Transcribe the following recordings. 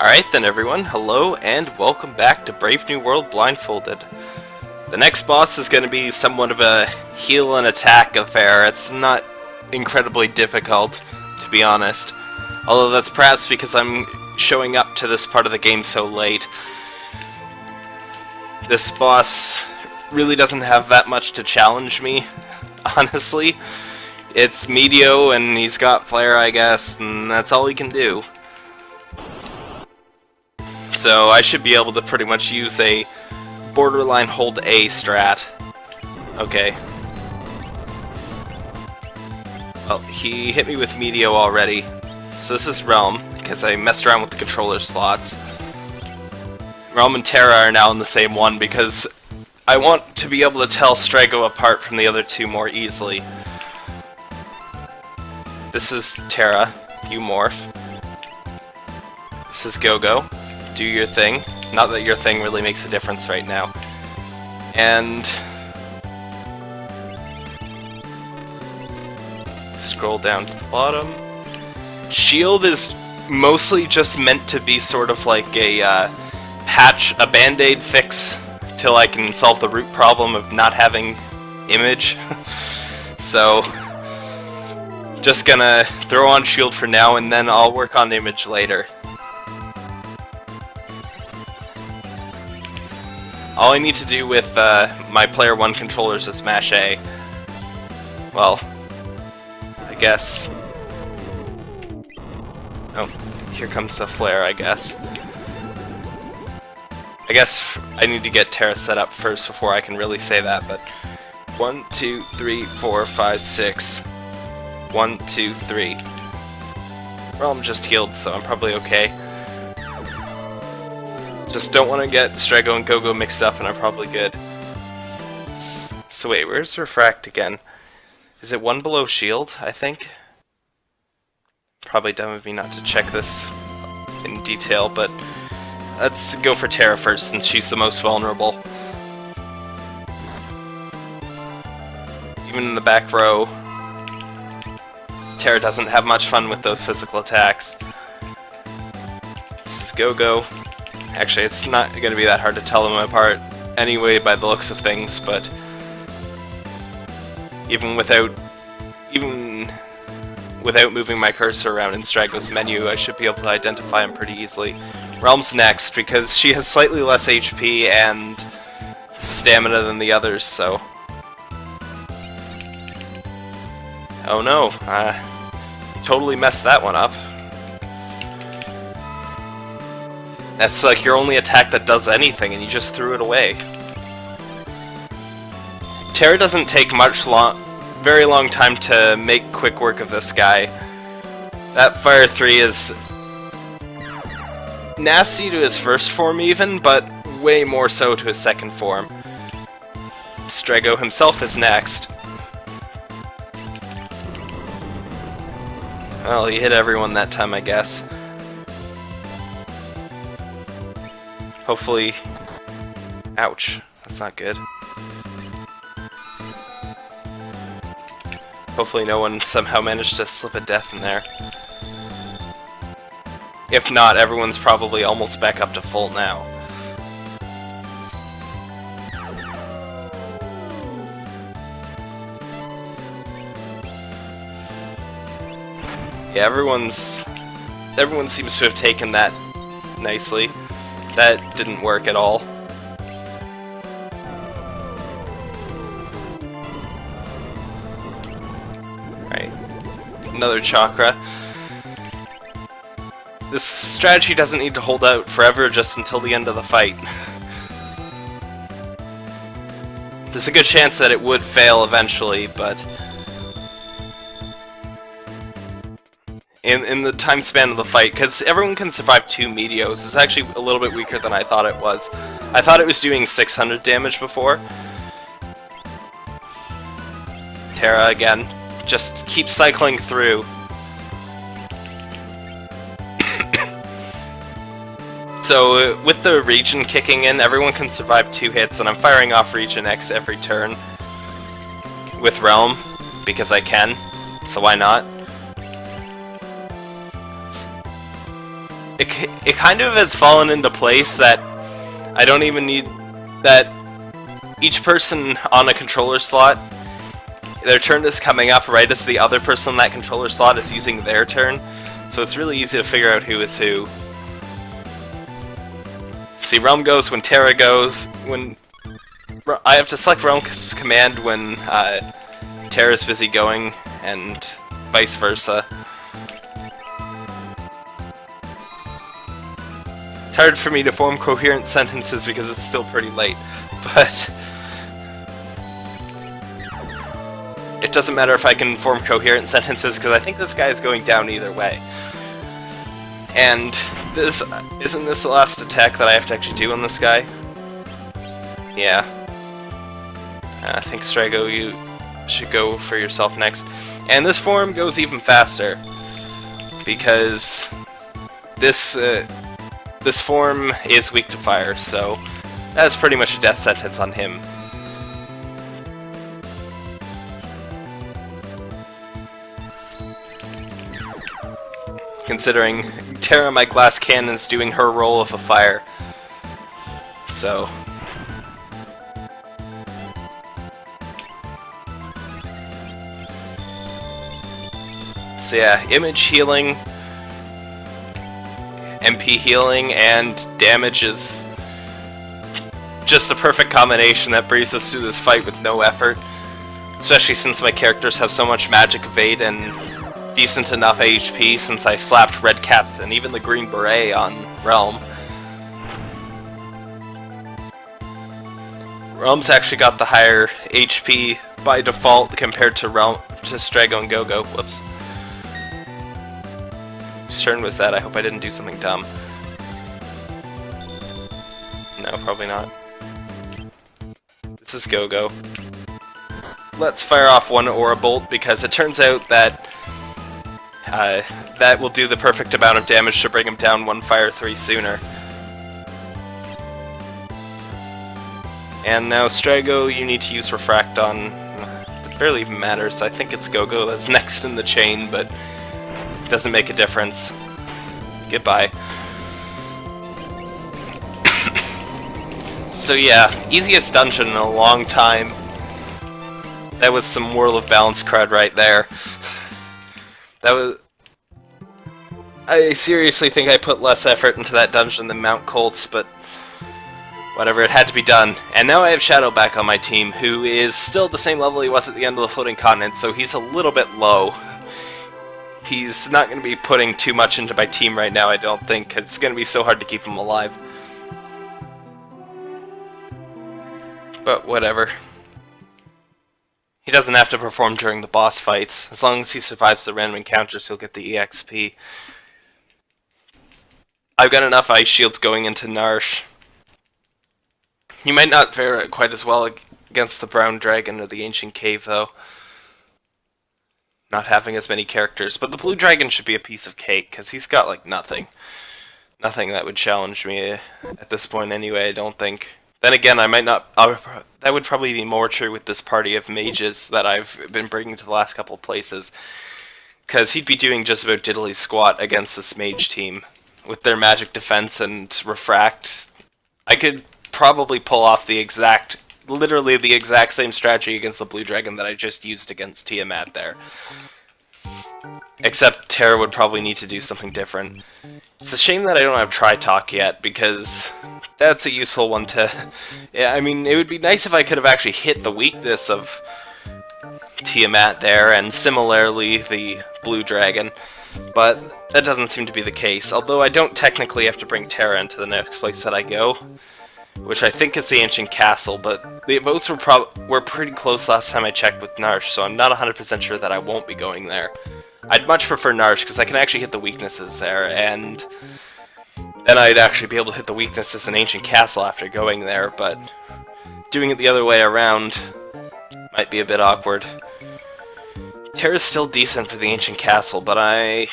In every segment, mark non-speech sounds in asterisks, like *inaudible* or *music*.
Alright then everyone, hello and welcome back to Brave New World Blindfolded. The next boss is going to be somewhat of a heal and attack affair. It's not incredibly difficult, to be honest. Although that's perhaps because I'm showing up to this part of the game so late. This boss really doesn't have that much to challenge me, *laughs* honestly. It's Meteo and he's got Flare, I guess, and that's all he can do. So I should be able to pretty much use a borderline hold A strat. Okay. Well, he hit me with Meteo already. So this is Relm, because I messed around with the controller slots. Relm and Terra are now in the same one because I want to be able to tell Strago apart from the other two more easily. This is Terra, you morph. This is Gogo do your thing. Not that your thing really makes a difference right now. And... Scroll down to the bottom. Shield is mostly just meant to be sort of like a uh, patch, a band-aid fix till I can solve the root problem of not having image. *laughs* so, just gonna throw on shield for now and then I'll work on image later. All I need to do with uh, my player 1 controllers is smash A. Well, I guess... Oh, here comes the flare, I guess. I guess I need to get Terra set up first before I can really say that, but... One, two, three, four, five, six. One, two, three. Well, I'm just healed, so I'm probably okay. Just don't want to get Strago and Gogo mixed up and I'm probably good. So wait, where's Refract again? Is it one below shield, I think? Probably dumb of me not to check this in detail, but let's go for Terra first since she's the most vulnerable. Even in the back row, Terra doesn't have much fun with those physical attacks. This is Gogo. Actually, it's not going to be that hard to tell them apart anyway by the looks of things, but even without even without moving my cursor around in Strago's menu, I should be able to identify him pretty easily. Relm's next, because she has slightly less HP and stamina than the others, so... Oh no, I totally messed that one up. That's like your only attack that does anything, and you just threw it away. Terra doesn't take much long, very long time to make quick work of this guy. That Fire 3 is nasty to his first form even, but way more so to his second form. Strago himself is next. Well, he hit everyone that time, I guess. Hopefully... Ouch. That's not good. Hopefully no one somehow managed to slip a death in there. If not, everyone's probably almost back up to full now. Yeah, everyone's... Everyone seems to have taken that nicely. That didn't work at all. Right. Another chakra. This strategy doesn't need to hold out forever just until the end of the fight. *laughs* There's a good chance that it would fail eventually, but in, in the time span of the fight, because everyone can survive two Meteos. It's actually a little bit weaker than I thought it was. I thought it was doing 600 damage before. Terra again. Just keep cycling through. *coughs* so, uh, with the Regen kicking in, everyone can survive two hits, and I'm firing off Regen X every turn with Relm, because I can, so why not? It, it kind of has fallen into place that I don't even need that each person on a controller slot their turn is coming up right as the other person on that controller slot is using their turn so it's really easy to figure out who is who. See, Relm goes when Terra goes, when... I have to select Relm's command when uh, Terra's busy going, and vice versa. It's hard for me to form coherent sentences because it's still pretty late, *laughs* but... It doesn't matter if I can form coherent sentences because I think this guy is going down either way. And this isn't this the last attack that I have to actually do on this guy? Yeah. I think Strago, you should go for yourself next. And this form goes even faster because this uh, this form is weak to fire, so that's pretty much a death sentence on him. Considering Terra, my glass cannon's doing her role of a fire. So... So yeah, image healing, Healing, and damage is just a perfect combination that brings us through this fight with no effort. Especially since my characters have so much magic evade and decent enough HP since I slapped Red Caps and even the Green Beret on Relm. Relm's actually got the higher HP by default compared to Relm to Strago and Gogo. Whoops. Turn was that? I hope I didn't do something dumb. No, probably not. This is Gogo. Let's fire off one Aura Bolt because it turns out that uh, that will do the perfect amount of damage to bring him down one fire 3 sooner. And now Strago, you need to use Refract on... It barely even matters. I think it's Gogo that's *laughs* next in the chain, but doesn't make a difference. Goodbye. *coughs* so yeah, easiest dungeon in a long time. That was some World of Balance crud right there. *laughs* That was... I seriously think I put less effort into that dungeon than Mount Kolts, but whatever, it had to be done. And now I have Shadow back on my team, who is still the same level he was at the end of the Floating Continent, so he's a little bit low. He's not going to be putting too much into my team right now, I don't think. It's going to be so hard to keep him alive. But whatever. He doesn't have to perform during the boss fights. As long as he survives the random encounters, he'll get the EXP. I've got enough ice shields going into Narshe. He might not fare quite as well against the Brown Dragon or the Ancient Cave, though. Not having as many characters. But the Blue Dragon should be a piece of cake, because he's got, like, nothing. Nothing that would challenge me eh, at this point anyway, I don't think. Then again, I might not... I'll, that would probably be more true with this party of mages that I've been bringing to the last couple places. Because he'd be doing just about diddly squat against this mage team. With their magic defense and refract. I could probably pull off the exact... Literally the exact same strategy against the blue dragon that I just used against Tiamat there. Except Terra would probably need to do something different. It's a shame that I don't have Tri-Talk yet, because that's a useful one to... *laughs* Yeah, I mean, it would be nice if I could have actually hit the weakness of Tiamat there, and similarly the Blue Dragon, but that doesn't seem to be the case, although I don't technically have to bring Terra into the next place that I go, which I think is the Ancient Castle, but the votes were, prob were pretty close last time I checked with Narshe, so I'm not 100% sure that I won't be going there. I'd much prefer Narshe, because I can actually hit the weaknesses there, and then I'd actually be able to hit the weaknesses in Ancient Castle after going there, but doing it the other way around might be a bit awkward. Terra's still decent for the Ancient Castle, but I...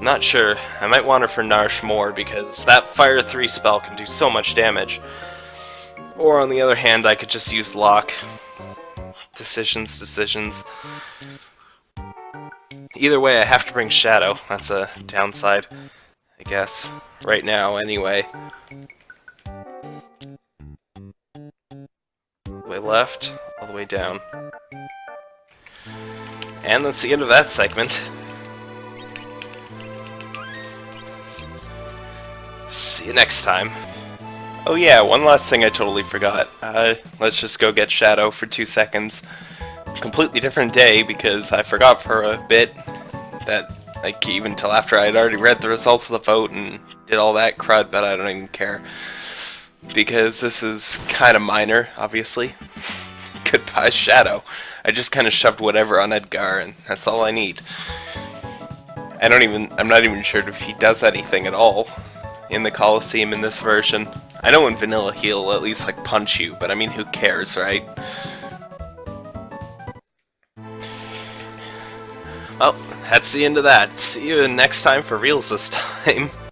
Not sure. I might want her for Narshe more, because that Fire 3 spell can do so much damage. Or on the other hand, I could just use Locke. Decisions, decisions. Either way, I have to bring Shadow. That's a downside. I guess. Right now, anyway. Way left, all the way down. And that's the end of that segment. See you next time. Oh yeah, one last thing I totally forgot. Uh, let's just go get Shadow for two seconds. Completely different day because I forgot for a bit that, like, even till after I had already read the results of the vote and did all that crud, but I don't even care. Because this is kind of minor, obviously. *laughs* Goodbye, Shadow. I just kind of shoved whatever on Edgar, and that's all I need. I don't even, I'm not even sure if he does anything at all in the Coliseum in this version. I know in Vanilla he'll at least like punch you, but I mean who cares, right? Well, that's the end of that. See you next time for reals this *laughs* time.